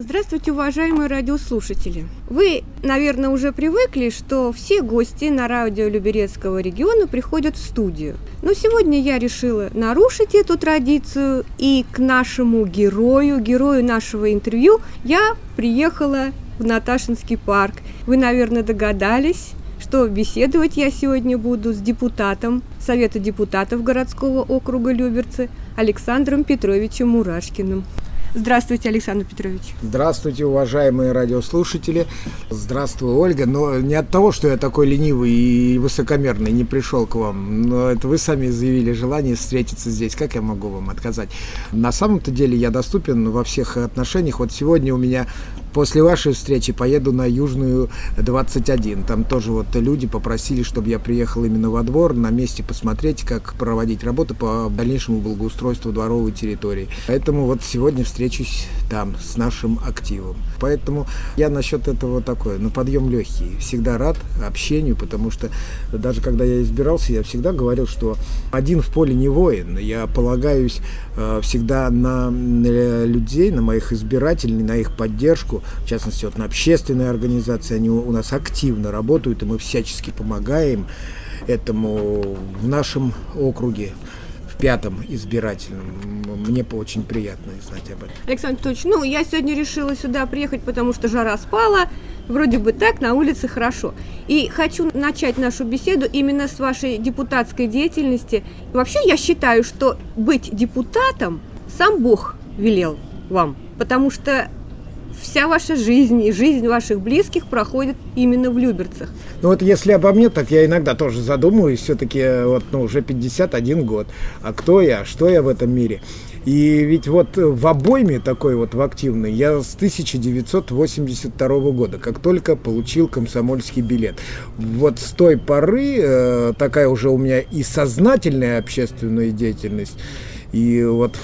Здравствуйте, уважаемые радиослушатели! Вы, наверное, уже привыкли, что все гости на радио Люберецкого региона приходят в студию. Но сегодня я решила нарушить эту традицию, и к нашему герою, герою нашего интервью, я приехала в Наташинский парк. Вы, наверное, догадались, что беседовать я сегодня буду с депутатом Совета депутатов городского округа Люберцы Александром Петровичем Мурашкиным. Здравствуйте, Александр Петрович. Здравствуйте, уважаемые радиослушатели. Здравствуй, Ольга. Но не от того, что я такой ленивый и высокомерный не пришел к вам, но это вы сами заявили желание встретиться здесь. Как я могу вам отказать? На самом-то деле я доступен во всех отношениях. Вот сегодня у меня После вашей встречи поеду на Южную 21. Там тоже вот люди попросили, чтобы я приехал именно во двор, на месте посмотреть, как проводить работу по дальнейшему благоустройству дворовой территории. Поэтому вот сегодня встречусь там с нашим активом. Поэтому я насчет этого такой, на подъем легкий. Всегда рад общению, потому что даже когда я избирался, я всегда говорил, что один в поле не воин. Я полагаюсь э, всегда на людей, на моих избирателей, на их поддержку в частности, вот на общественные организации, они у нас активно работают, и мы всячески помогаем этому в нашем округе в пятом избирательном. Мне очень приятно знать об этом. Александр Петрович, ну, я сегодня решила сюда приехать, потому что жара спала, вроде бы так, на улице хорошо. И хочу начать нашу беседу именно с вашей депутатской деятельности. Вообще, я считаю, что быть депутатом сам Бог велел вам, потому что вся ваша жизнь и жизнь ваших близких проходит именно в Люберцах. Ну вот если обо мне, так я иногда тоже задумываюсь, все-таки вот ну, уже 51 год. А кто я, что я в этом мире? И ведь вот в обойме такой вот в активной я с 1982 года, как только получил комсомольский билет. Вот с той поры э, такая уже у меня и сознательная общественная деятельность, и вот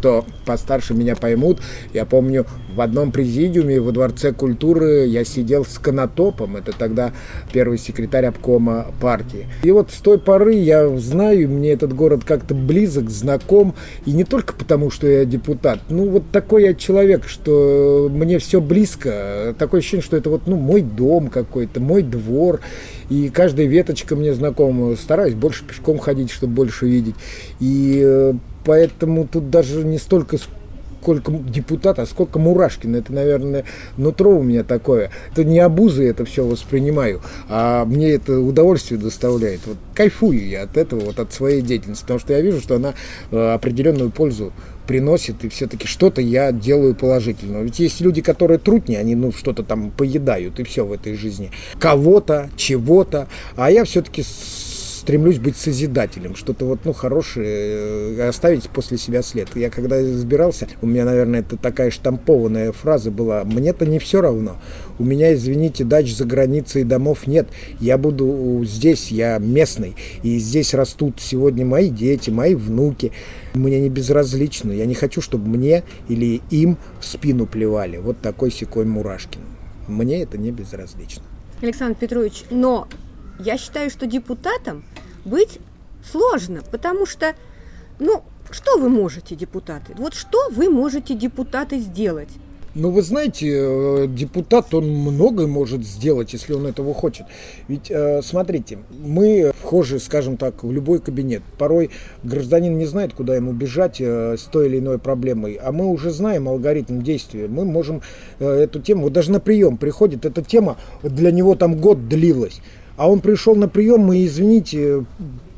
кто постарше меня поймут, я помню, в одном президиуме во Дворце культуры я сидел с Конотопом, это тогда первый секретарь обкома партии. И вот с той поры я знаю, мне этот город как-то близок, знаком, и не только потому, что я депутат, ну вот такой я человек, что мне все близко, такое ощущение, что это вот ну, мой дом какой-то, мой двор, и каждая веточка мне знакома, стараюсь больше пешком ходить, чтобы больше видеть, и э, поэтому тут даже не столько сколько депутат, а сколько Мурашкина. Это, наверное, нутро у меня такое. Это не обузы это все воспринимаю, а мне это удовольствие доставляет. Вот кайфую я от этого, вот от своей деятельности, потому что я вижу, что она э, определенную пользу приносит, и все-таки что-то я делаю положительного. Ведь есть люди, которые трутни, они ну что-то там поедают, и все в этой жизни. Кого-то, чего-то. А я все-таки стремлюсь быть созидателем, что-то вот, ну, хорошее э, оставить после себя след. Я когда избирался, у меня, наверное, это такая штампованная фраза была, мне-то не все равно. У меня, извините, дач за границей домов нет. Я буду здесь, я местный. И здесь растут сегодня мои дети, мои внуки. Мне не безразлично. Я не хочу, чтобы мне или им в спину плевали. Вот такой секой Мурашкин. Мне это не безразлично. Александр Петрович, но я считаю, что депутатом быть сложно, потому что, ну, что вы можете, депутаты? Вот что вы можете, депутаты, сделать? Ну, вы знаете, э, депутат, он многое может сделать, если он этого хочет. Ведь, э, смотрите, мы вхожи, скажем так, в любой кабинет. Порой гражданин не знает, куда ему бежать э, с той или иной проблемой, а мы уже знаем алгоритм действия. Мы можем эту тему, вот даже на прием приходит, эта тема для него там год длилась. А он пришел на прием, мы, извините,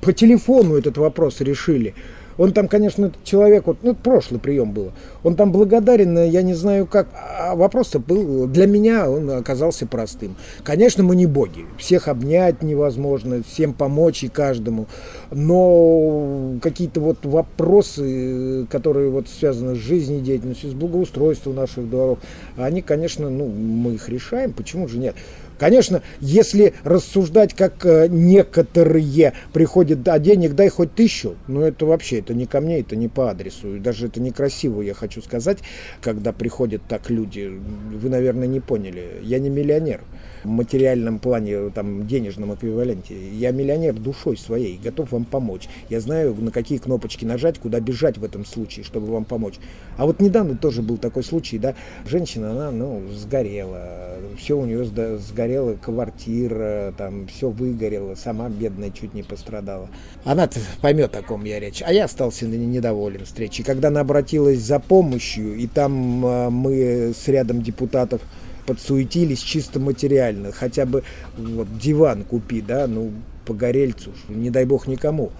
по телефону этот вопрос решили. Он там, конечно, человек, вот, ну, прошлый прием был, он там благодарен, я не знаю как, а вопрос был, для меня он оказался простым. Конечно, мы не боги, всех обнять невозможно, всем помочь и каждому, но какие-то вот вопросы, которые вот связаны с жизнедеятельностью, с благоустройством наших дворов, они, конечно, ну, мы их решаем, почему же нет? Конечно, если рассуждать, как э, некоторые приходят, а денег дай хоть тысячу, ну это вообще, это не ко мне, это не по адресу. И даже это некрасиво, я хочу сказать, когда приходят так люди. Вы, наверное, не поняли. Я не миллионер материальном плане, там, денежном эквиваленте. Я миллионер душой своей, готов вам помочь. Я знаю, на какие кнопочки нажать, куда бежать в этом случае, чтобы вам помочь. А вот недавно тоже был такой случай, да, женщина, она, ну, сгорела, все у нее сгорела квартира, там, все выгорело, сама бедная чуть не пострадала. Она поймет, о ком я речь. А я остался недоволен встречей. Когда она обратилась за помощью, и там а, мы с рядом депутатов подсуетились чисто материально. Хотя бы вот диван купи, да, ну, по горельцу, не дай бог никому.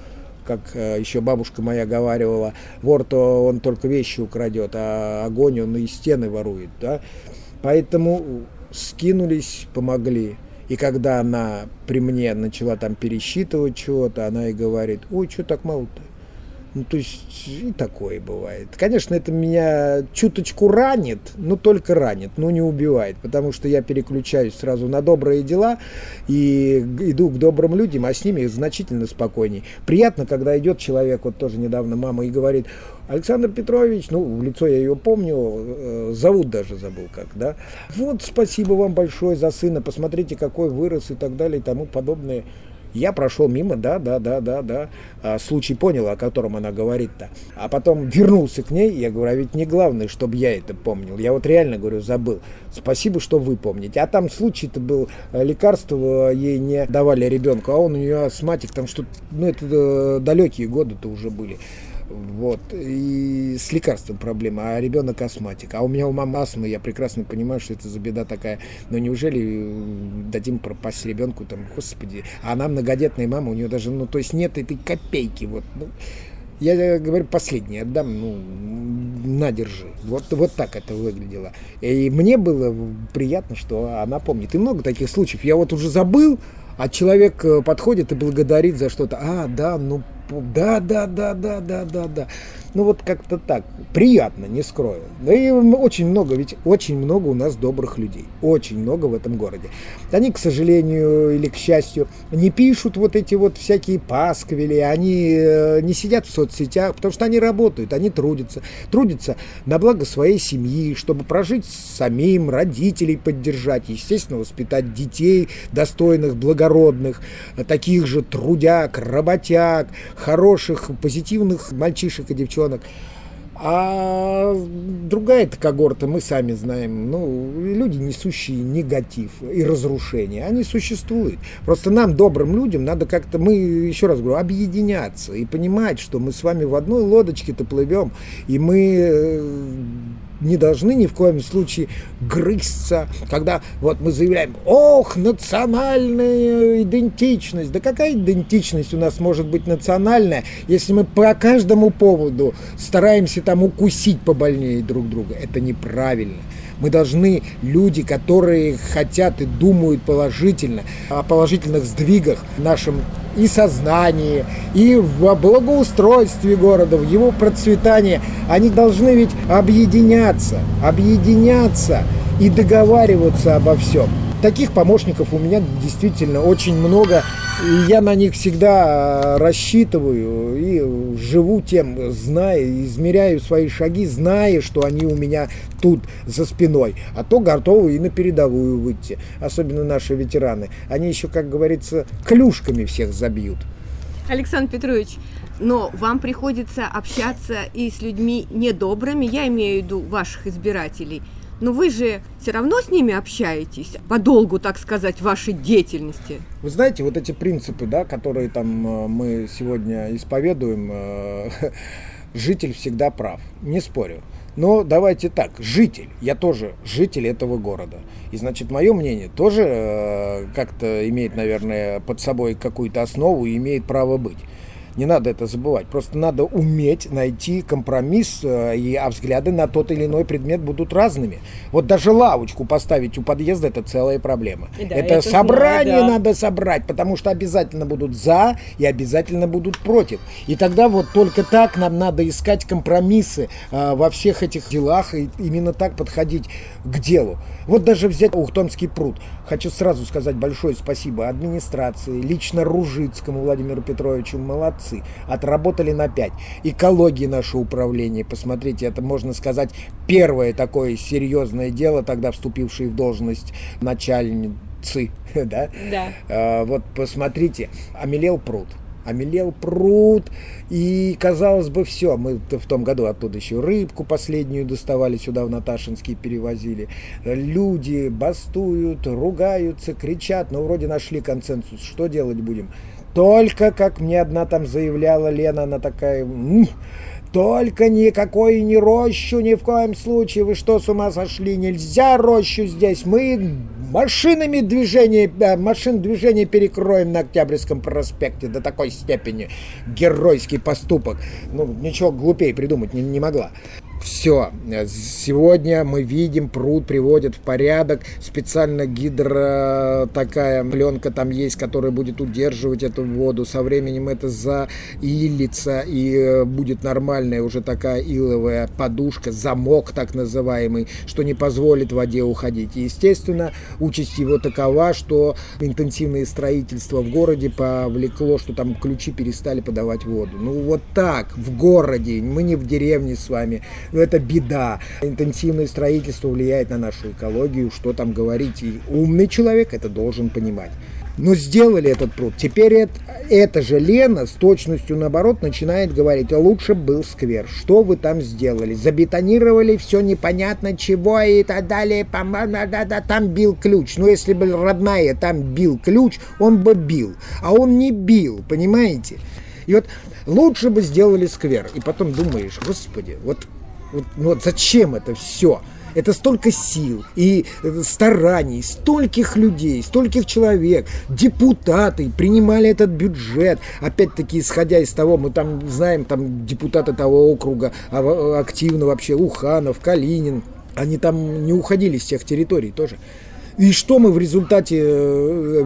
Как э, еще бабушка моя говаривала, вор-то он только вещи украдет, а огонь он и стены ворует, да. Поэтому скинулись, помогли. И когда она при мне начала там пересчитывать чего-то, она и говорит, ой, что так мало-то? Ну, то есть и такое бывает. Конечно, это меня чуточку ранит, но только ранит, но не убивает, потому что я переключаюсь сразу на добрые дела и иду к добрым людям, а с ними значительно спокойней. Приятно, когда идет человек, вот тоже недавно мама и говорит, Александр Петрович, ну, в лицо я ее помню, э, зовут даже забыл как, да. Вот спасибо вам большое за сына, посмотрите, какой вырос и так далее и тому подобное. Я прошел мимо, да, да, да, да, да. А, случай понял, о котором она говорит-то. А потом вернулся к ней, я говорю, а ведь не главное, чтобы я это помнил. Я вот реально, говорю, забыл. Спасибо, что вы помните. А там случай-то был, э, лекарство ей не давали ребенку, а он у нее астматик, там что-то, ну это э, далекие годы-то уже были. Вот. И с лекарством проблема, а ребенок астматик. А у меня у мамы астма, я прекрасно понимаю, что это за беда такая. Но неужели э, дадим пропасть ребенку там, господи. А она многодетная мама, у нее даже, ну, то есть нет этой копейки. Вот, ну, я говорю, последний отдам, ну, надержи. Вот, вот так это выглядело. И мне было приятно, что она помнит. И много таких случаев. Я вот уже забыл, а человек э, подходит и благодарит за что-то. А, да, ну да, да, да, да, да, да, да. Ну вот как-то так. Приятно, не скрою. Да и очень много, ведь очень много у нас добрых людей. Очень много в этом городе. Они, к сожалению или к счастью, не пишут вот эти вот всякие пасквили, они э, не сидят в соцсетях, потому что они работают, они трудятся. Трудятся на благо своей семьи, чтобы прожить самим, родителей поддержать, естественно, воспитать детей достойных, благородных, таких же трудяг, работяг, хороших, позитивных мальчишек и девчонок. А другая эта когорта, мы сами знаем, ну, люди, несущие негатив и разрушение, они существуют. Просто нам, добрым людям, надо как-то, мы, еще раз говорю, объединяться и понимать, что мы с вами в одной лодочке-то плывем, и мы э, не должны ни в коем случае грызться, когда вот мы заявляем, ох, национальная идентичность. Да какая идентичность у нас может быть национальная, если мы по каждому поводу стараемся там укусить побольнее друг друга? Это неправильно. Мы должны, люди, которые хотят и думают положительно, о положительных сдвигах в нашем и сознании, и в благоустройстве города, в его процветании, они должны ведь объединяться, объединяться и договариваться обо всем. Таких помощников у меня действительно очень много, и я на них всегда рассчитываю и живу тем, зная, измеряю свои шаги, зная, что они у меня тут за спиной, а то готовы и на передовую выйти, особенно наши ветераны. Они еще, как говорится, клюшками всех забьют. Александр Петрович, но вам приходится общаться и с людьми недобрыми, я имею в виду ваших избирателей – но вы же все равно с ними общаетесь, по долгу, так сказать, вашей деятельности. Вы знаете, вот эти принципы, да, которые там э, мы сегодня исповедуем, э, житель всегда прав, не спорю. Но давайте так, житель, я тоже житель этого города. И значит, мое мнение тоже э, как-то имеет, наверное, под собой какую-то основу и имеет право быть. Не надо это забывать. Просто надо уметь найти компромисс, э, и, а взгляды на тот или иной предмет будут разными. Вот даже лавочку поставить у подъезда – это целая проблема. Да, это, это собрание знаю, да. надо собрать, потому что обязательно будут за и обязательно будут против. И тогда вот только так нам надо искать компромиссы э, во всех этих делах и именно так подходить к делу. Вот даже взять Ухтомский пруд. Хочу сразу сказать большое спасибо администрации, лично Ружицкому Владимиру Петровичу, молодцы. Отработали на 5. Экологии наше управление, посмотрите, это можно сказать первое такое серьезное дело, тогда вступившее в должность начальницы, да? Да. А, вот посмотрите, омелел пруд омелел пруд, и казалось бы, все, мы в том году оттуда еще рыбку последнюю доставали сюда в Наташинский, перевозили. Люди бастуют, ругаются, кричат, но вроде нашли консенсус, что делать будем? Только, как мне одна там заявляла Лена, она такая, только никакой не рощу ни в коем случае. Вы что, с ума сошли? Нельзя рощу здесь. Мы машинами движения, э, машин движения перекроем на Октябрьском проспекте до такой степени. Геройский поступок. Ну, ничего глупее придумать не, не могла. Все. Сегодня мы видим, пруд приводят в порядок. Специально гидро такая пленка там есть, которая будет удерживать эту воду. Со временем это заилится и э, будет нормальная уже такая иловая подушка, замок так называемый, что не позволит воде уходить. И, естественно, участь его такова, что интенсивное строительство в городе повлекло, что там ключи перестали подавать воду. Ну вот так, в городе, мы не в деревне с вами, но это беда. Интенсивное строительство влияет на нашу экологию, что там говорить. И умный человек это должен понимать. Но сделали этот пруд. Теперь это, эта же Лена с точностью наоборот начинает говорить, а лучше был сквер. Что вы там сделали? Забетонировали все непонятно чего и так далее. Да, да, там бил ключ. Но если бы родная там бил ключ, он бы бил. А он не бил, понимаете? И вот лучше бы сделали сквер. И потом думаешь, господи, вот вот, ну вот зачем это все? Это столько сил и э, стараний, стольких людей, стольких человек, депутаты принимали этот бюджет. Опять-таки, исходя из того, мы там знаем, там депутаты того округа а, активно вообще, Уханов, Калинин, они там не уходили с тех территорий тоже. И что мы в результате э,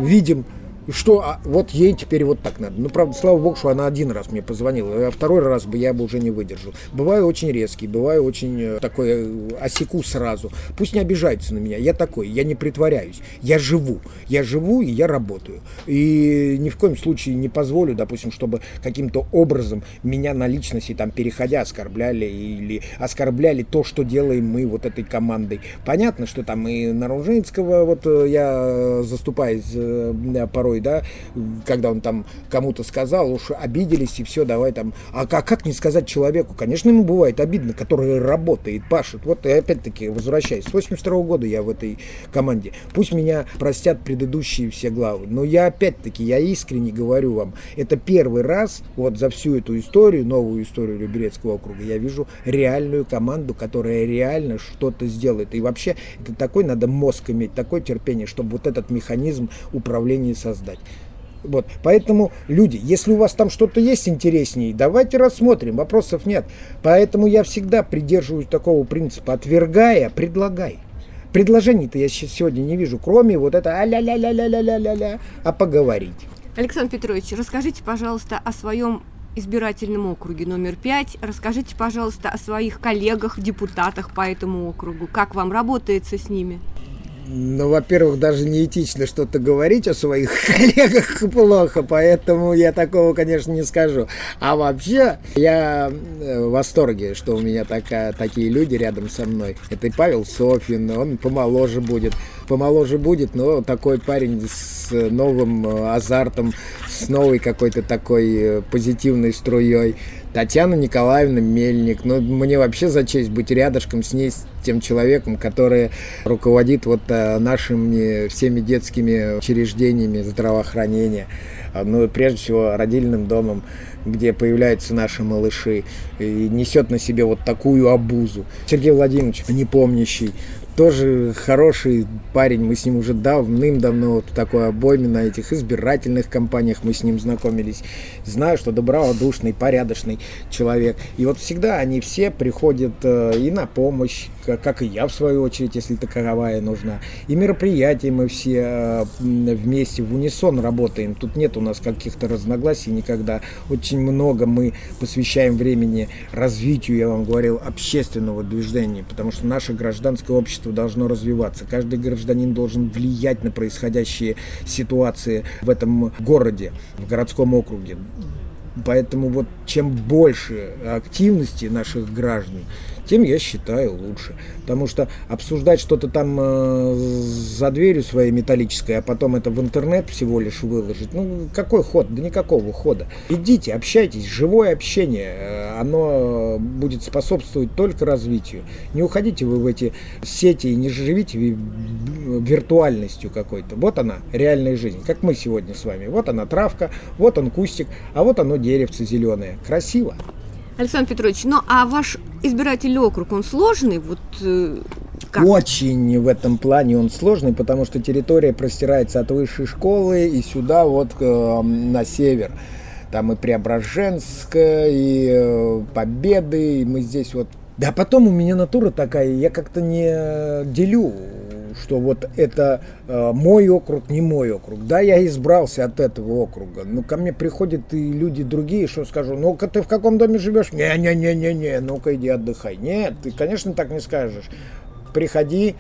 видим? что а, вот ей теперь вот так надо. Ну, правда, слава богу, что она один раз мне позвонила, а второй раз бы я бы уже не выдержал. Бываю очень резкий, бываю очень э, такой э, осеку сразу. Пусть не обижаются на меня, я такой, я не притворяюсь, я живу, я живу и я работаю. И ни в коем случае не позволю, допустим, чтобы каким-то образом меня на личности там переходя оскорбляли или оскорбляли то, что делаем мы вот этой командой. Понятно, что там и Наружинского вот э, я заступаюсь порой порой, да, когда он там кому-то сказал, уж обиделись и все, давай там. А как, как не сказать человеку? Конечно, ему бывает обидно, который работает, пашет. Вот и опять-таки, возвращаясь, с 82 года я в этой команде. Пусть меня простят предыдущие все главы, но я опять-таки, я искренне говорю вам, это первый раз вот за всю эту историю, новую историю Люберецкого округа, я вижу реальную команду, которая реально что-то сделает. И вообще, это такой надо мозг иметь, такое терпение, чтобы вот этот механизм управления создать создать. Вот, поэтому, люди, если у вас там что-то есть интереснее, давайте рассмотрим, вопросов нет. Поэтому я всегда придерживаюсь такого принципа, отвергая, предлагай. Предложений-то я сегодня не вижу, кроме вот это а-ля-ля-ля-ля-ля-ля-ля, а поговорить. Александр Петрович, расскажите, пожалуйста, о своем избирательном округе номер пять. Расскажите, пожалуйста, о своих коллегах, депутатах по этому округу. Как вам работается с ними? Ну, во-первых, даже неэтично что-то говорить о своих коллегах плохо, поэтому я такого, конечно, не скажу. А вообще, я э, в восторге, что у меня такая, такие люди рядом со мной. Это и Павел Софин, он помоложе будет. Помоложе будет, но такой парень с новым э, азартом, с новой какой-то такой э, позитивной струей. Татьяна Николаевна Мельник. Ну, мне вообще за честь быть рядышком с ней, с тем человеком, который руководит вот э, нашими всеми детскими учреждениями здравоохранения. А, ну, прежде всего, родильным домом, где появляются наши малыши, и несет на себе вот такую обузу. Сергей Владимирович, непомнящий, тоже хороший парень, мы с ним уже давным-давно вот такой обойме на этих избирательных кампаниях мы с ним знакомились. Знаю, что добродушный, порядочный человек. И вот всегда они все приходят э, и на помощь, как и я в свою очередь, если таковая нужна. И мероприятия мы все э, вместе в унисон работаем. Тут нет у нас каких-то разногласий никогда. Очень много мы посвящаем времени развитию, я вам говорил, общественного движения, потому что наше гражданское общество должно развиваться. Каждый гражданин должен влиять на происходящие ситуации в этом городе, в городском округе. Поэтому вот чем больше активности наших граждан, тем я считаю лучше. Потому что обсуждать что-то там э, за дверью своей металлической, а потом это в интернет всего лишь выложить, ну какой ход? Да никакого хода. Идите, общайтесь, живое общение, э, оно будет способствовать только развитию. Не уходите вы в эти сети и не живите виртуальностью какой-то. Вот она, реальная жизнь, как мы сегодня с вами. Вот она травка, вот он кустик, а вот оно деревце зеленое. Красиво. Александр Петрович, ну а ваш избирательный округ, он сложный? Вот, э, как? Очень в этом плане он сложный, потому что территория простирается от высшей школы и сюда вот э, на север. Там и Преображенск, и э, Победы, и мы здесь вот да потом у меня натура такая, я как-то не делю что вот это э, мой округ, не мой округ. Да, я избрался от этого округа, но ко мне приходят и люди другие, что скажу, ну-ка ты в каком доме живешь? Не-не-не-не-не, ну-ка иди отдыхай. Нет, ты, конечно, так не скажешь. Приходи,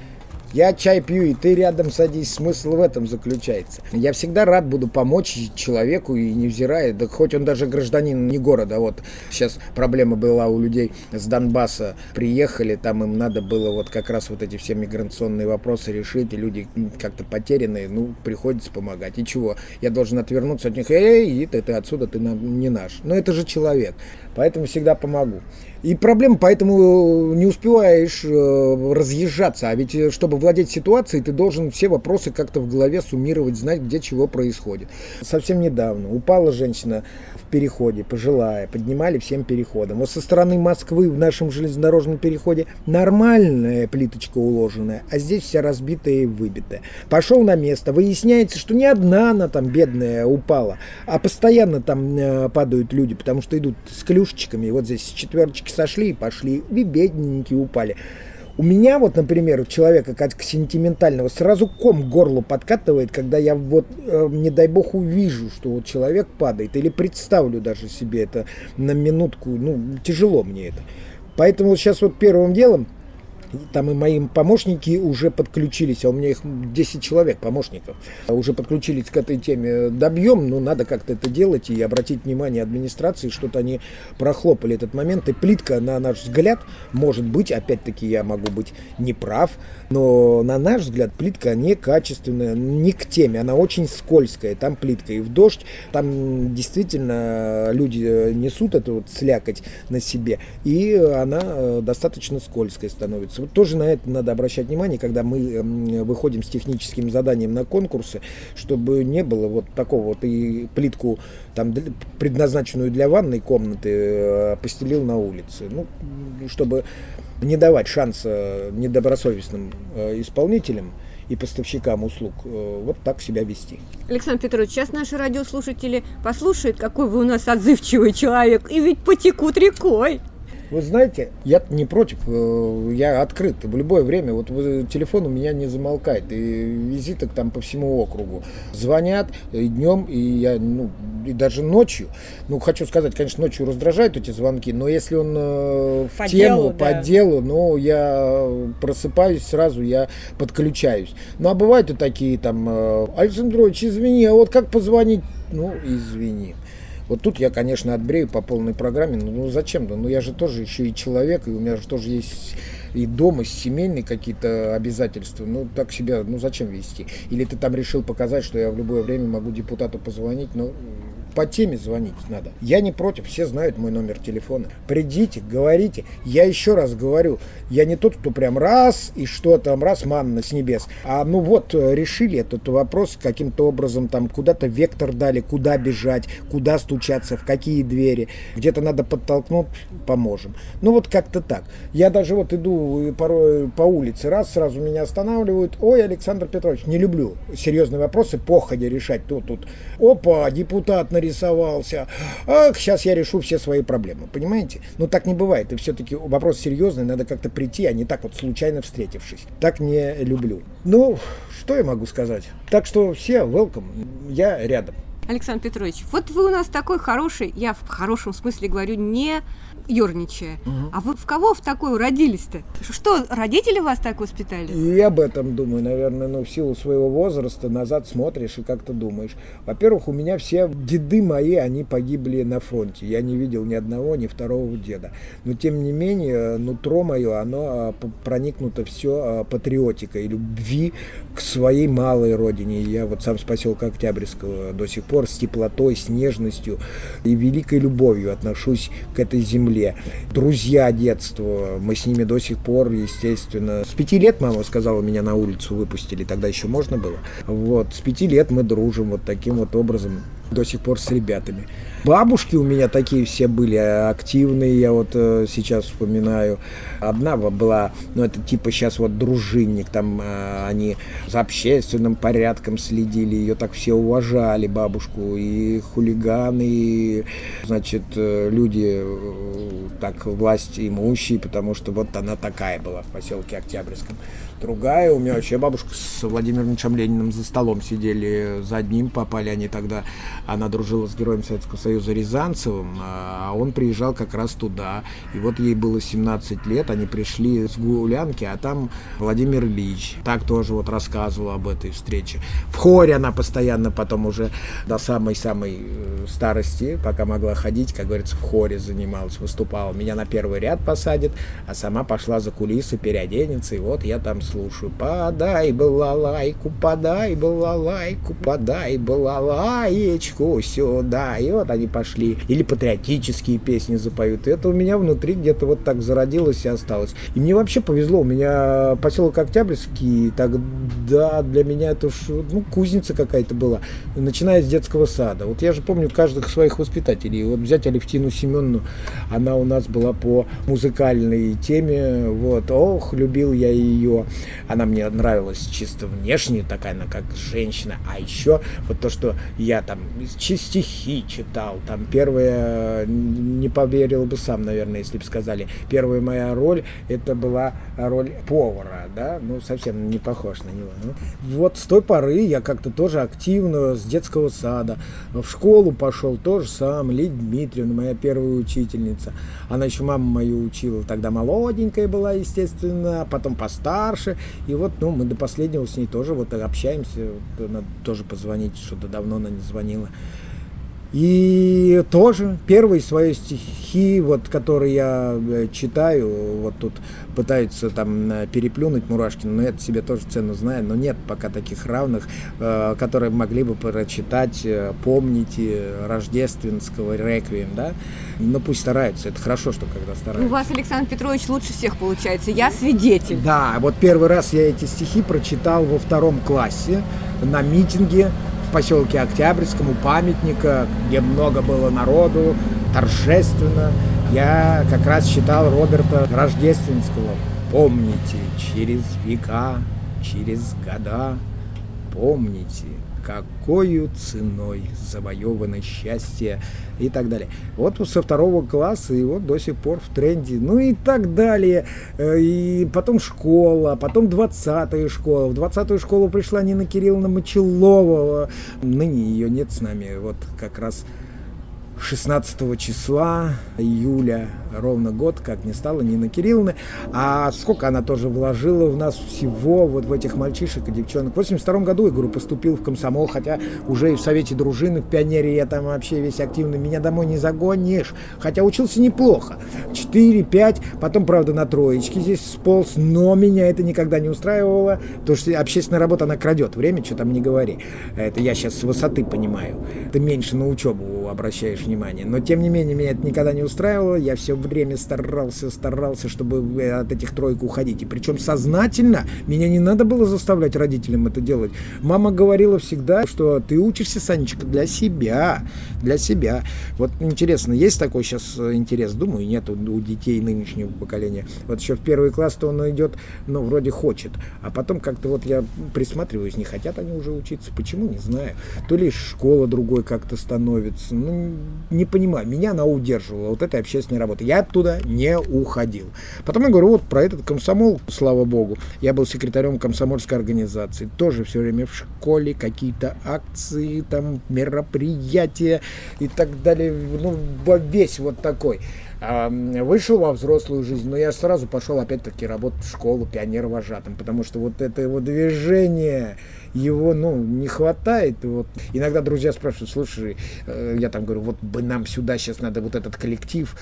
я чай пью, и ты рядом садись. Смысл в этом заключается. Я всегда рад буду помочь человеку, и невзирая, да хоть он даже гражданин не города. Вот сейчас проблема была у людей с Донбасса. Приехали, там им надо было вот как раз вот эти все миграционные вопросы решить, и люди как-то потерянные, ну, приходится помогать. И чего? Я должен отвернуться от них, эй, ты, ты отсюда, ты не наш. Но это же человек, поэтому всегда помогу. И проблема, поэтому не успеваешь э, разъезжаться. А ведь, э, чтобы владеть ситуацией, ты должен все вопросы как-то в голове суммировать, знать, где чего происходит. Совсем недавно упала женщина в переходе, пожилая, поднимали всем переходом. Вот со стороны Москвы в нашем железнодорожном переходе нормальная плиточка уложенная, а здесь вся разбитая и выбитая. Пошел на место, выясняется, что не одна она там бедная упала, а постоянно там э, падают люди, потому что идут с клюшечками, вот здесь с девочки сошли и пошли, и бедненькие упали. У меня вот, например, у человека как сентиментального сразу ком горло подкатывает, когда я вот, э, не дай бог, увижу, что вот человек падает, или представлю даже себе это на минутку, ну, тяжело мне это. Поэтому сейчас вот первым делом там и мои помощники уже подключились, а у меня их 10 человек, помощников, уже подключились к этой теме. Добьем, но надо как-то это делать и обратить внимание администрации, что-то они прохлопали этот момент. И плитка, на наш взгляд, может быть, опять-таки я могу быть неправ, но на наш взгляд плитка некачественная, не к теме, она очень скользкая, там плитка и в дождь, там действительно люди несут эту вот слякоть на себе, и она э, достаточно скользкая становится. Тоже на это надо обращать внимание, когда мы выходим с техническим заданием на конкурсы, чтобы не было вот такого вот и плитку там предназначенную для ванной комнаты э, постелил на улице. Ну, чтобы не давать шанса недобросовестным э, исполнителям и поставщикам услуг э, вот так себя вести. Александр Петрович, сейчас наши радиослушатели послушают, какой вы у нас отзывчивый человек, и ведь потекут рекой. Вы знаете, я не против, э, я открыт в любое время. Вот телефон у меня не замолкает, и визиток там по всему округу. Звонят и днем, и я, ну, и даже ночью. Ну, хочу сказать, конечно, ночью раздражают эти звонки, но если он э, в по тему, делу, по да. делу, ну, я просыпаюсь сразу, я подключаюсь. Ну, а бывают и такие там, э, Александрович, извини, а вот как позвонить? Ну, извини. Вот тут я, конечно, отбрею по полной программе. Ну, ну зачем? Да? Ну я же тоже еще и человек, и у меня же тоже есть и дома, и семейные какие-то обязательства. Ну так себя, ну зачем вести? Или ты там решил показать, что я в любое время могу депутату позвонить? Ну по теме звонить надо. Я не против, все знают мой номер телефона. Придите, говорите. Я еще раз говорю, я не тот, кто прям раз и что там, раз манна с небес. А ну вот, э, решили этот вопрос каким-то образом, там куда-то вектор дали, куда бежать, куда стучаться, в какие двери. Где-то надо подтолкнуть, поможем. Ну вот как-то так. Я даже вот иду порой по улице, раз сразу меня останавливают. Ой, Александр Петрович, не люблю серьезные вопросы походя решать. Тут, тут, опа, депутат нарисовался. Ах, сейчас я решу все свои проблемы. Понимаете? Ну так не бывает. И все-таки вопрос серьезный, надо как-то прийти, а не так вот случайно встретившись. Так не люблю. Ну, что я могу сказать? Так что все, welcome. Я рядом. Александр Петрович, вот вы у нас такой хороший, я в хорошем смысле говорю, не ерничая. Угу. А вы в кого в такую родились-то? Что, родители вас так воспитали? И об этом думаю, наверное, ну, в силу своего возраста назад смотришь и как-то думаешь. Во-первых, у меня все деды мои, они погибли на фронте. Я не видел ни одного, ни второго деда. Но, тем не менее, нутро мое, оно а, проникнуто все а, патриотикой, любви к своей малой родине. Я вот сам с поселка Октябрьского до сих пор с теплотой, с нежностью и великой любовью отношусь к этой земле земле. Друзья детства, мы с ними до сих пор, естественно. С пяти лет мама сказала, меня на улицу выпустили, тогда еще можно было. Вот, с пяти лет мы дружим вот таким вот образом до сих пор с ребятами. Бабушки у меня такие все были активные, я вот э, сейчас вспоминаю. Одна была, ну это типа сейчас вот дружинник, там э, они за общественным порядком следили, ее так все уважали, бабушку, и хулиганы, и, значит, э, люди э, так власть имущие, потому что вот она такая была в поселке Октябрьском. Другая, у меня вообще бабушка с Владимиром Ильичем Лениным за столом сидели, за одним попали они тогда, она дружила с героем Советского Союза Рязанцевым, а он приезжал как раз туда, и вот ей было 17 лет, они пришли с гулянки, а там Владимир Ильич, так тоже вот рассказывал об этой встрече. В хоре она постоянно потом уже до самой-самой э, старости, пока могла ходить, как говорится, в хоре занималась, выступала. Меня на первый ряд посадит, а сама пошла за кулисы, переоденется, и вот я там слушаю. Подай балалайку, подай балалайку, подай балалаечку сюда. И вот они пошли. Или патриотические песни запоют. И это у меня внутри где-то вот так зародилось и осталось. И мне вообще повезло. У меня поселок Октябрьский, тогда для меня это уж, ну, кузница какая-то была. Начиная с детского сада. Вот я же помню каждых своих воспитателей. Вот взять Алевтину Семеновну, она у нас была по музыкальной теме. Вот, ох, любил я ее. Она мне нравилась чисто внешне, такая она как женщина. А еще вот то, что я там стихи читал, там первая, не поверил бы сам, наверное, если бы сказали, первая моя роль, это была роль повара, да, ну, совсем не похож на него. Ну, вот с той поры я как-то тоже активно с детского сада в школу пошел, тоже сам, Лидия Дмитриевна, моя первая учительница. Она еще маму мою учила, тогда молоденькая была, естественно, а потом постарше, дальше. И вот, ну, мы до последнего с ней тоже вот общаемся. Надо тоже позвонить, что-то давно она не звонила. И тоже первые свои стихи, вот, которые я э, читаю, вот тут пытаются там э, переплюнуть Мурашкина, но это себе тоже цену знаю, но нет пока таких равных, э, которые могли бы прочитать «Помните» рождественского реквием, да, но пусть стараются, это хорошо, что когда стараются. У вас, Александр Петрович, лучше всех получается, я свидетель. Да, вот первый раз я эти стихи прочитал во втором классе на митинге поселке Октябрьском у памятника, где много было народу, торжественно. Я как раз читал Роберта Рождественского. Помните, через века, через года, помните, какой ценой завоевано счастье и так далее. Вот со второго класса и вот до сих пор в тренде. Ну и так далее. Э, и потом школа, потом 20-я школа. В 20-ю школу пришла Нина Кирилловна Мочелова. Ныне ее нет с нами. Вот как раз 16 числа июля, ровно год, как не стало Нины Кирилловны. А сколько она тоже вложила в нас всего, вот в этих мальчишек и девчонок. В 82 году, я говорю, поступил в комсомол, хотя уже и в Совете дружины, в Пионере я там вообще весь активный. Меня домой не загонишь. Хотя учился неплохо. 4-5, потом, правда, на троечке здесь сполз, но меня это никогда не устраивало, потому что общественная работа, она крадет время, что там не говори. Это я сейчас с высоты понимаю. Это меньше на учебу обращаешь внимание. Но, тем не менее, меня это никогда не устраивало. Я все время старался, старался, чтобы от этих троек уходить. И причем сознательно меня не надо было заставлять родителям это делать. Мама говорила всегда, что ты учишься, Санечка, для себя. Для себя. Вот интересно, есть такой сейчас интерес? Думаю, нет у детей нынешнего поколения. Вот еще в первый класс-то он идет, ну, вроде хочет. А потом как-то вот я присматриваюсь, не хотят они уже учиться. Почему? Не знаю. То ли школа другой как-то становится. Ну, не понимаю. Меня она удерживала, вот этой общественной работы. Я оттуда не уходил. Потом я говорю, вот про этот комсомол, слава богу. Я был секретарем комсомольской организации. Тоже все время в школе какие-то акции, там мероприятия и так далее. Ну, весь вот такой. Вышел во взрослую жизнь, но я сразу пошел опять-таки работать в школу пионер-вожатым, потому что вот это его движение, его, ну, не хватает. Вот. Иногда друзья спрашивают, слушай, э, я там говорю, вот бы нам сюда сейчас надо вот этот коллектив,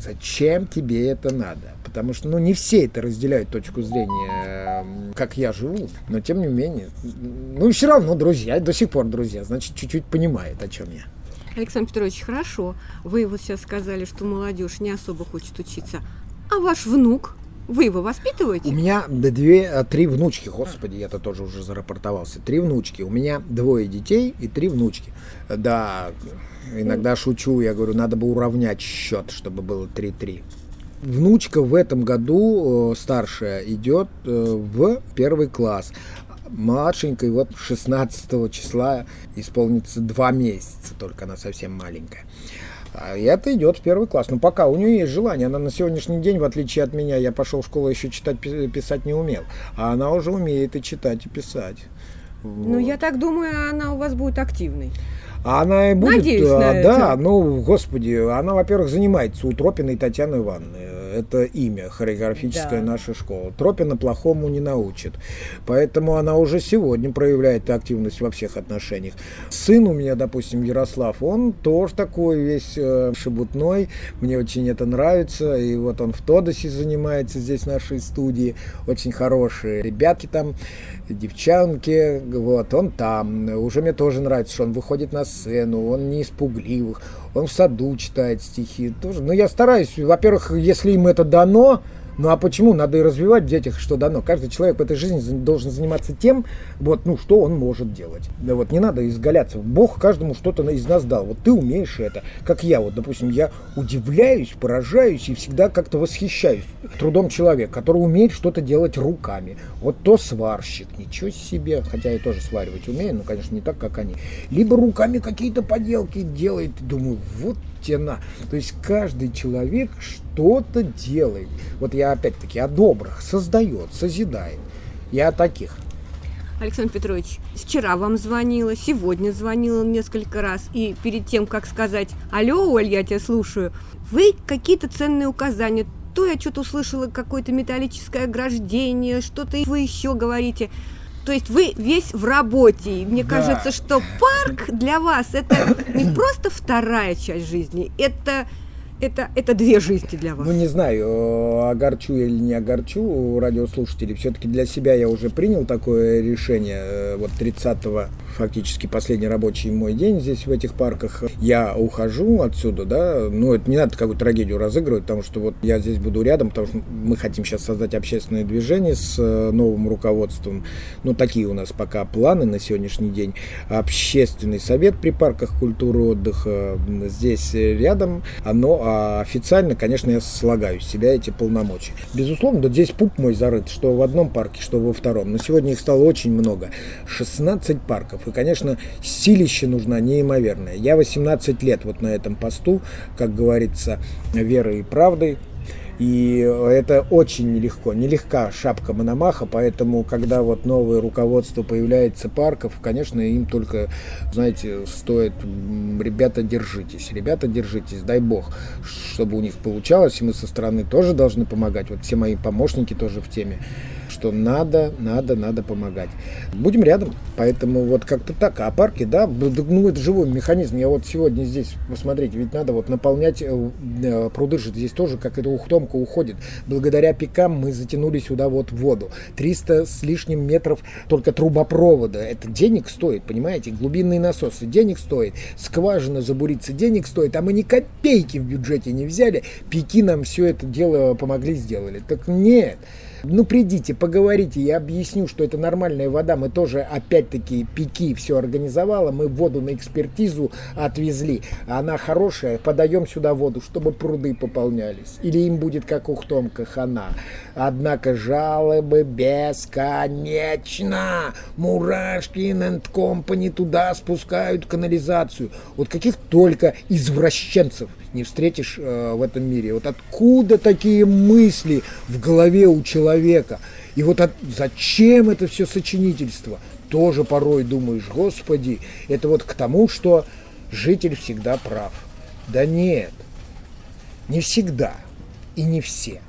зачем тебе это надо? Потому что, ну, не все это разделяют точку зрения, как я живу, но тем не менее, ну, все равно друзья, до сих пор друзья, значит, чуть-чуть понимает, о чем я. Александр Петрович, хорошо. Вы вот сейчас сказали, что молодежь не особо хочет учиться. А ваш внук? Вы его воспитываете? У меня две, а, три внучки, господи, я-то тоже уже зарапортовался. Три внучки. У меня двое детей и три внучки. Да, иногда шучу, я говорю, надо бы уравнять счет, чтобы было 3-3. Внучка в этом году, э, старшая, идет э, в первый класс младшенькой, вот 16 числа исполнится два месяца, только она совсем маленькая. А это идет в первый класс. Но пока у нее есть желание. Она на сегодняшний день, в отличие от меня, я пошел в школу еще читать, писать не умел. А она уже умеет и читать, и писать. Вот. Ну, я так думаю, она у вас будет активной. А она и будет, Надеюсь на да, это. ну, господи, она, во-первых, занимается у Тропиной Татьяны Ивановны это имя, хореографическая да. наша школа. Тропина плохому не научит. Поэтому она уже сегодня проявляет активность во всех отношениях. Сын у меня, допустим, Ярослав, он тоже такой весь э, шебутной. Мне очень это нравится. И вот он в Тодосе занимается здесь, в нашей студии. Очень хорошие ребятки там, девчонки. Вот, он там. Уже мне тоже нравится, что он выходит на сцену, он не испугливых он в саду читает стихи тоже. Но я стараюсь, во-первых, если им это дано, ну а почему? Надо и развивать в детях, что дано. Каждый человек в этой жизни должен заниматься тем, вот, ну, что он может делать. Да вот не надо изгаляться. Бог каждому что-то из нас дал. Вот ты умеешь это. Как я, вот, допустим, я удивляюсь, поражаюсь и всегда как-то восхищаюсь трудом человека, который умеет что-то делать руками. Вот то сварщик, ничего себе. Хотя я тоже сваривать умею, но, конечно, не так, как они. Либо руками какие-то поделки делает. Думаю, вот тена. То есть каждый человек что-то делает. Вот я опять-таки о добрых создает, созидает. Я о таких. Александр Петрович, вчера вам звонила, сегодня звонила несколько раз, и перед тем, как сказать «Алло, Оль, я тебя слушаю», вы какие-то ценные указания, то я что-то услышала, какое-то металлическое ограждение, что-то вы еще говорите – то есть вы весь в работе. И мне да. кажется, что парк для вас это не просто вторая часть жизни, это это, это две жизни для вас. Ну, не знаю, э, огорчу или не огорчу радиослушателей. Все-таки для себя я уже принял такое решение. Э, вот 30-го, фактически последний рабочий мой день здесь, в этих парках. Я ухожу отсюда, да. Ну, это не надо какую-то трагедию разыгрывать, потому что вот я здесь буду рядом, потому что мы хотим сейчас создать общественное движение с э, новым руководством. Ну, такие у нас пока планы на сегодняшний день. Общественный совет при парках культуры отдыха здесь рядом. Оно а официально, конечно, я слагаю с себя эти полномочия. Безусловно, да здесь пуп мой зарыт, что в одном парке, что во втором. Но сегодня их стало очень много. 16 парков. И, конечно, силище нужна неимоверная. Я 18 лет вот на этом посту, как говорится, верой и правдой. И это очень нелегко, нелегка шапка Мономаха, поэтому, когда вот новое руководство появляется парков, конечно, им только, знаете, стоит, ребята, держитесь, ребята, держитесь, дай бог, чтобы у них получалось, и мы со стороны тоже должны помогать, вот все мои помощники тоже в теме, что надо, надо, надо помогать. Будем рядом, поэтому вот как-то так. А парки, да, ну это живой механизм. Я вот сегодня здесь, посмотрите, ведь надо вот наполнять э, э, пруды же здесь тоже, как эта ухтомка уходит. Благодаря пикам мы затянули сюда вот воду. 300 с лишним метров только трубопровода. Это денег стоит, понимаете? Глубинные насосы денег стоит. Скважина забуриться денег стоит. А мы ни копейки в бюджете не взяли. Пики нам все это дело помогли сделали. Так нет. Ну, придите, поговорите, я объясню, что это нормальная вода. Мы тоже, опять-таки, пики все организовала. Мы воду на экспертизу отвезли. Она хорошая, подаем сюда воду, чтобы пруды пополнялись. Или им будет, как у Хтомка, хана. Однако жалобы бесконечно. Мурашкин энд компани туда спускают канализацию. Вот каких только извращенцев не встретишь э, в этом мире. Вот откуда такие мысли в голове у человека? И вот от, зачем это все сочинительство? Тоже порой думаешь, господи, это вот к тому, что житель всегда прав. Да нет, не всегда и не все.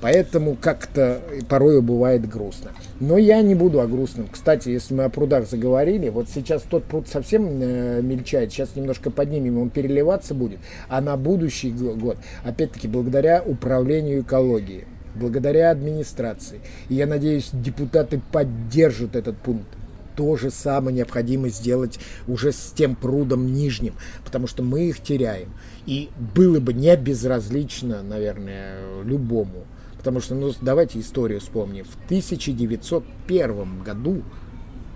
Поэтому как-то порой бывает грустно. Но я не буду о грустном. Кстати, если мы о прудах заговорили, вот сейчас тот пруд совсем э, мельчает, сейчас немножко поднимем, он переливаться будет. А на будущий год, опять-таки, благодаря управлению экологии, благодаря администрации, и я надеюсь, депутаты поддержат этот пункт, то же самое необходимо сделать уже с тем прудом нижним, потому что мы их теряем. И было бы не безразлично, наверное, любому Потому что, ну, давайте историю вспомним. В 1901 году,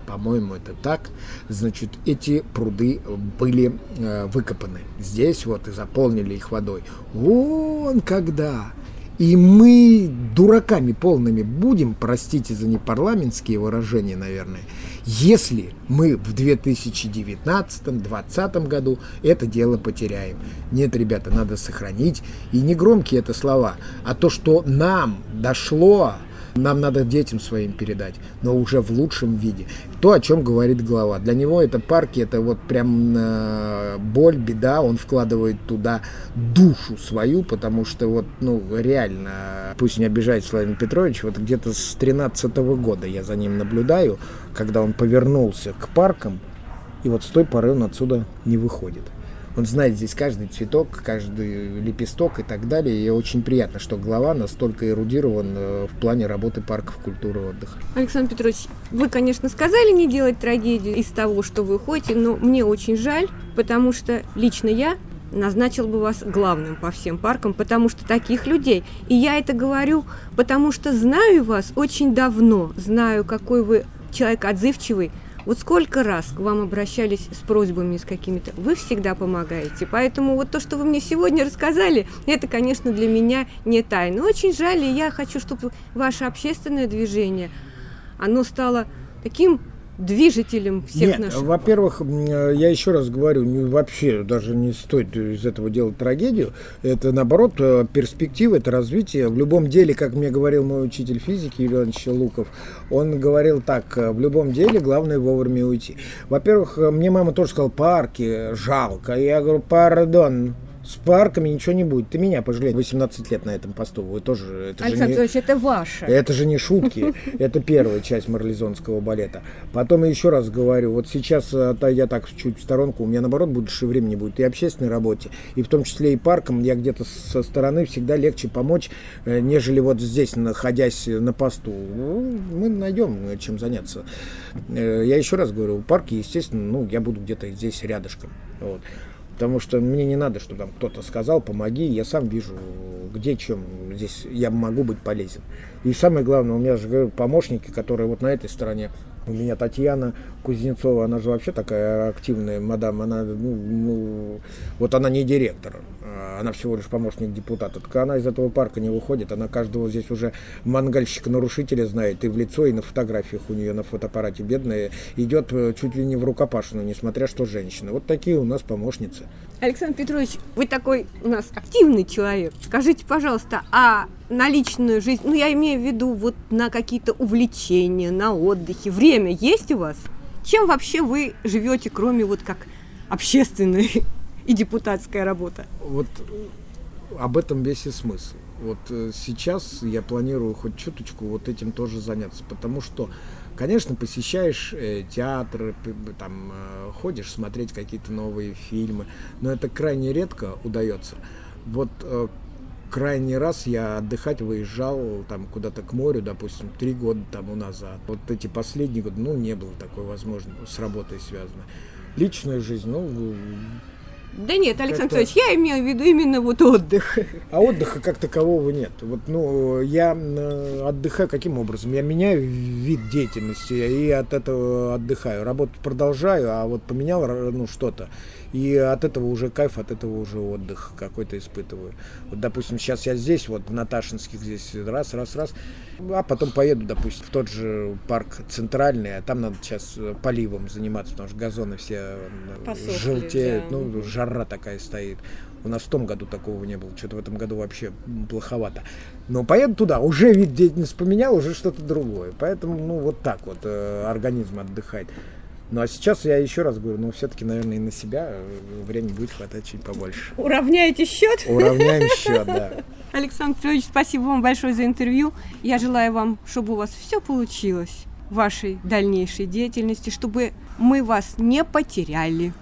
по-моему, это так, значит, эти пруды были э, выкопаны. Здесь вот и заполнили их водой. Вон когда! И мы дураками полными будем, простите за непарламентские выражения, наверное, если мы в 2019-2020 году это дело потеряем. Нет, ребята, надо сохранить. И не громкие это слова, а то, что нам дошло, нам надо детям своим передать, но уже в лучшем виде. То, о чем говорит глава. Для него это парки, это вот прям э, боль, беда. Он вкладывает туда душу свою, потому что вот, ну, реально, пусть не обижает Владимир Петрович, вот где-то с 13 года я за ним наблюдаю, когда он повернулся к паркам, и вот с той поры он отсюда не выходит. Он знает здесь каждый цветок, каждый лепесток и так далее. И очень приятно, что глава настолько эрудирован э, в плане работы парков культуры отдыха. Александр Петрович, вы, конечно, сказали не делать трагедию из того, что вы ходите, но мне очень жаль, потому что лично я назначил бы вас главным по всем паркам, потому что таких людей. И я это говорю, потому что знаю вас очень давно, знаю, какой вы человек отзывчивый, вот сколько раз к вам обращались с просьбами, с какими-то, вы всегда помогаете. Поэтому вот то, что вы мне сегодня рассказали, это, конечно, для меня не тайна. Очень жаль, и я хочу, чтобы ваше общественное движение, оно стало таким движителем всех Нет, наших. Во-первых, я еще раз говорю, не, вообще даже не стоит из этого делать трагедию. Это наоборот э, перспектива, это развитие. В любом деле, как мне говорил мой учитель физики Юрий Иванович Луков, он говорил так, э, в любом деле главное вовремя уйти. Во-первых, э, мне мама тоже сказала, парки, жалко. Я говорю, пардон, с парками ничего не будет. Ты меня пожалей. 18 лет на этом посту. Вы тоже... Это Александр Петрович, не, это ваше. Это же не шутки. Это первая часть марлезонского балета. Потом я еще раз говорю, вот сейчас, отойдя так чуть в сторонку, у меня наоборот больше времени будет и общественной работе, и в том числе и парком. Я где-то со стороны всегда легче помочь, э, нежели вот здесь, находясь на посту. Ну, мы найдем э, чем заняться. Э, я еще раз говорю, парки, естественно, ну, я буду где-то здесь рядышком. Вот. Потому что мне не надо, чтобы там кто-то сказал, помоги, я сам вижу, где, чем здесь я могу быть полезен. И самое главное, у меня же говорю, помощники, которые вот на этой стороне у меня Татьяна Кузнецова, она же вообще такая активная мадам, она, ну, ну, вот она не директор, она всего лишь помощник депутата. Так она из этого парка не выходит, она каждого здесь уже мангальщика-нарушителя знает, и в лицо, и на фотографиях у нее на фотоаппарате бедная, идет э, чуть ли не в рукопашную, несмотря что женщина. Вот такие у нас помощницы. Александр Петрович, вы такой у нас активный человек. Скажите, пожалуйста, а на личную жизнь, ну я имею в виду вот на какие-то увлечения, на отдыхе, время есть у вас? Чем вообще вы живете, кроме вот как общественной и депутатская работа? Вот об этом весь и смысл. Вот э, сейчас я планирую хоть чуточку вот этим тоже заняться, потому что, конечно, посещаешь э, театры, там э, ходишь смотреть какие-то новые фильмы, но это крайне редко удается. Вот э, крайний раз я отдыхать выезжал там куда-то к морю, допустим, три года тому назад. Вот эти последние годы, ну, не было такой возможности, с работой связано. Личная жизнь, ну, да нет, Александр Анатольевич, я имею в виду именно вот отдых. А отдыха как такового нет. Вот, ну, я отдыхаю каким образом? Я меняю вид деятельности и от этого отдыхаю. Работать продолжаю, а вот поменял ну, что-то. И от этого уже кайф, от этого уже отдых какой-то испытываю. Вот, допустим, сейчас я здесь, вот на Ташинских здесь раз, раз, раз, а потом поеду, допустим, в тот же парк центральный, а там надо сейчас поливом заниматься, потому что газоны все э, Посохли, желтеют, да. ну, жара такая стоит. У нас в том году такого не было, что-то в этом году вообще плоховато. Но поеду туда, уже вид деятельности поменял, уже что-то другое. Поэтому, ну, вот так вот э, организм отдыхает. Ну а сейчас я еще раз говорю, ну все-таки, наверное, и на себя э, времени будет хватать чуть побольше. Уравняете счет? Уравняем счет, да. Александр Петрович, спасибо вам большое за интервью. Я желаю вам, чтобы у вас все получилось в вашей дальнейшей деятельности, чтобы мы вас не потеряли.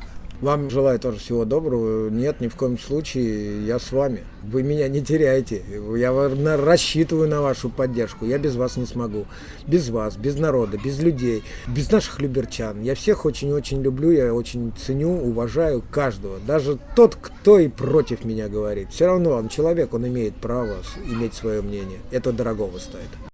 Вам желаю тоже всего доброго. Нет, ни в коем случае, я с вами. Вы меня не теряете. Я рассчитываю на вашу поддержку. Я без вас не смогу. Без вас, без народа, без людей, без наших люберчан. Я всех очень-очень люблю, я очень ценю, уважаю каждого. Даже тот, кто и против меня говорит. Все равно он человек, он имеет право иметь свое мнение. Это дорогого стоит.